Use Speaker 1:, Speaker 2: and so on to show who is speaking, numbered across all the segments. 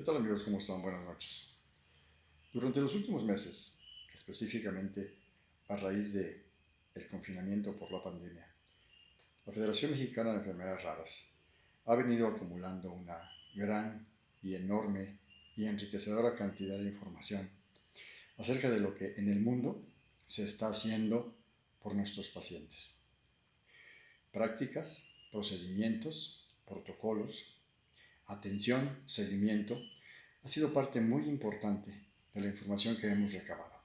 Speaker 1: ¿Qué tal amigos? ¿Cómo están? Buenas noches. Durante los últimos meses, específicamente a raíz del el confinamiento por la pandemia, la Federación Mexicana de Enfermedades Raras ha venido acumulando una gran y enorme y enriquecedora cantidad de información acerca de lo que en el mundo se está haciendo por nuestros pacientes. Prácticas, procedimientos, protocolos, atención, seguimiento, ha sido parte muy importante de la información que hemos recabado.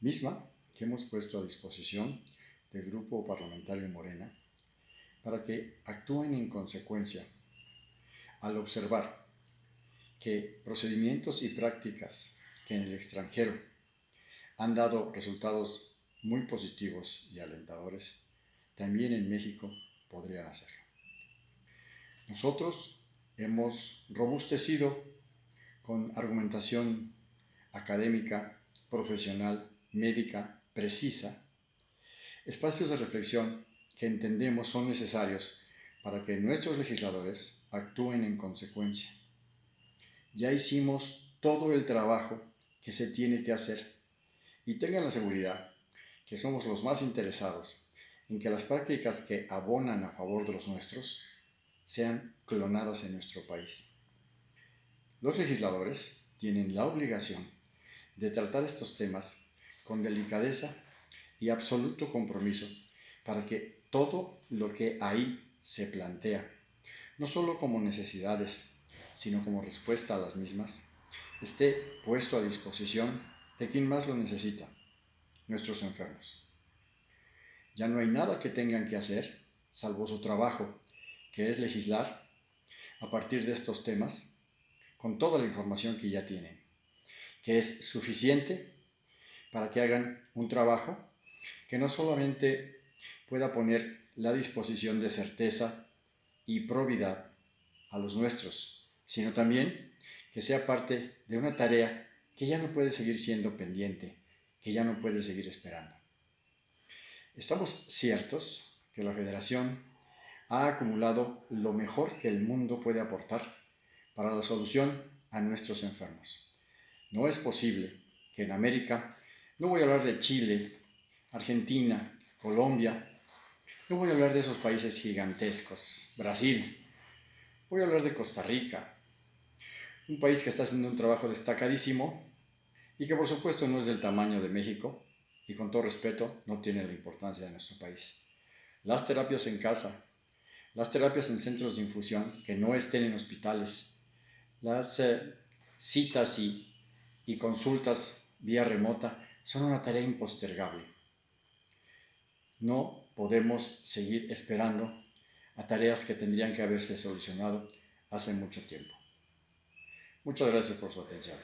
Speaker 1: Misma que hemos puesto a disposición del Grupo Parlamentario Morena para que actúen en consecuencia al observar que procedimientos y prácticas que en el extranjero han dado resultados muy positivos y alentadores, también en México podrían hacerlo. Nosotros hemos robustecido con argumentación académica, profesional, médica, precisa, espacios de reflexión que entendemos son necesarios para que nuestros legisladores actúen en consecuencia. Ya hicimos todo el trabajo que se tiene que hacer y tengan la seguridad que somos los más interesados en que las prácticas que abonan a favor de los nuestros sean clonadas en nuestro país. Los legisladores tienen la obligación de tratar estos temas con delicadeza y absoluto compromiso para que todo lo que ahí se plantea, no solo como necesidades, sino como respuesta a las mismas, esté puesto a disposición de quien más lo necesita, nuestros enfermos. Ya no hay nada que tengan que hacer, salvo su trabajo que es legislar a partir de estos temas con toda la información que ya tienen, que es suficiente para que hagan un trabajo que no solamente pueda poner la disposición de certeza y probidad a los nuestros, sino también que sea parte de una tarea que ya no puede seguir siendo pendiente, que ya no puede seguir esperando. Estamos ciertos que la Federación ha acumulado lo mejor que el mundo puede aportar para la solución a nuestros enfermos. No es posible que en América, no voy a hablar de Chile, Argentina, Colombia, no voy a hablar de esos países gigantescos, Brasil, voy a hablar de Costa Rica, un país que está haciendo un trabajo destacadísimo y que por supuesto no es del tamaño de México y con todo respeto no tiene la importancia de nuestro país. Las terapias en casa, las terapias en centros de infusión que no estén en hospitales, las eh, citas y, y consultas vía remota son una tarea impostergable. No podemos seguir esperando a tareas que tendrían que haberse solucionado hace mucho tiempo. Muchas gracias por su atención.